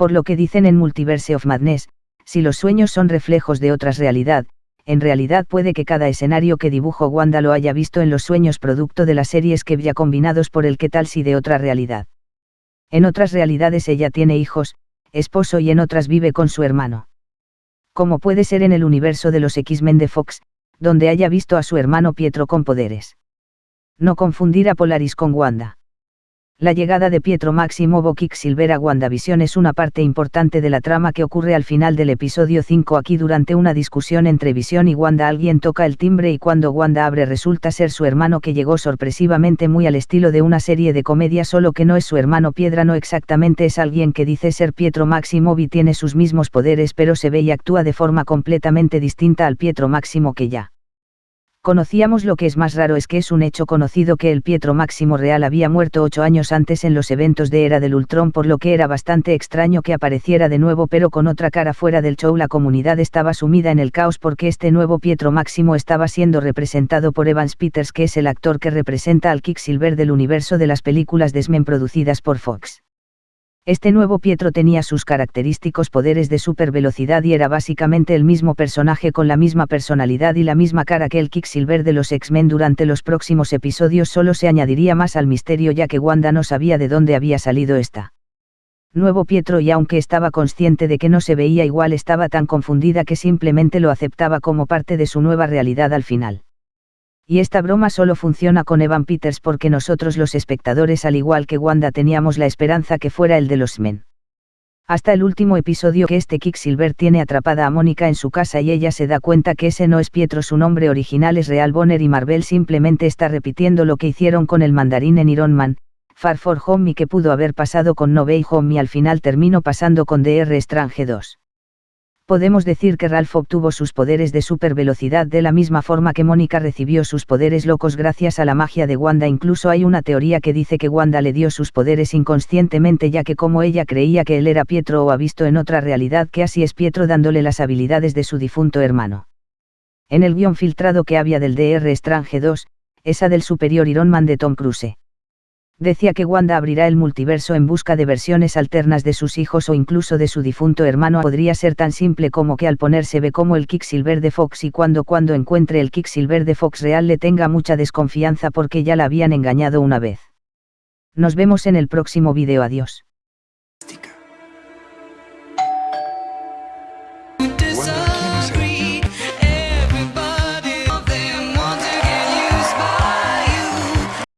Por lo que dicen en Multiverse of Madness, si los sueños son reflejos de otras realidad, en realidad puede que cada escenario que dibujo Wanda lo haya visto en los sueños producto de las series que ya combinados por el que tal si de otra realidad. En otras realidades ella tiene hijos, esposo y en otras vive con su hermano. Como puede ser en el universo de los X-Men de Fox, donde haya visto a su hermano Pietro con poderes. No confundir a Polaris con Wanda. La llegada de Pietro Maximovo Quicksilver a WandaVision es una parte importante de la trama que ocurre al final del episodio 5 aquí durante una discusión entre Vision y Wanda. Alguien toca el timbre y cuando Wanda abre resulta ser su hermano que llegó sorpresivamente muy al estilo de una serie de comedia solo que no es su hermano Piedra no exactamente es alguien que dice ser Pietro Maximovo y tiene sus mismos poderes pero se ve y actúa de forma completamente distinta al Pietro Máximo que ya conocíamos lo que es más raro es que es un hecho conocido que el Pietro Máximo Real había muerto ocho años antes en los eventos de Era del Ultron por lo que era bastante extraño que apareciera de nuevo pero con otra cara fuera del show la comunidad estaba sumida en el caos porque este nuevo Pietro Máximo estaba siendo representado por Evans Peters que es el actor que representa al Silver del universo de las películas de X-Men producidas por Fox. Este nuevo Pietro tenía sus característicos poderes de supervelocidad y era básicamente el mismo personaje con la misma personalidad y la misma cara que el Quicksilver de los X-Men durante los próximos episodios solo se añadiría más al misterio ya que Wanda no sabía de dónde había salido esta. Nuevo Pietro y aunque estaba consciente de que no se veía igual estaba tan confundida que simplemente lo aceptaba como parte de su nueva realidad al final. Y esta broma solo funciona con Evan Peters porque nosotros los espectadores al igual que Wanda teníamos la esperanza que fuera el de los men. Hasta el último episodio que este Silver tiene atrapada a Mónica en su casa y ella se da cuenta que ese no es Pietro, su nombre original es Real Bonner y Marvel simplemente está repitiendo lo que hicieron con el mandarín en Iron Man, Far For Home y que pudo haber pasado con No Way Home y al final terminó pasando con DR Strange 2 podemos decir que Ralph obtuvo sus poderes de supervelocidad de la misma forma que Mónica recibió sus poderes locos gracias a la magia de Wanda. Incluso hay una teoría que dice que Wanda le dio sus poderes inconscientemente ya que como ella creía que él era Pietro o ha visto en otra realidad que así es Pietro dándole las habilidades de su difunto hermano. En el guion filtrado que había del DR Strange 2, esa del superior Iron Man de Tom Cruise decía que Wanda abrirá el multiverso en busca de versiones alternas de sus hijos o incluso de su difunto hermano. Podría ser tan simple como que al ponerse ve como el Silver de Fox y cuando cuando encuentre el Silver de Fox real le tenga mucha desconfianza porque ya la habían engañado una vez. Nos vemos en el próximo vídeo. Adiós.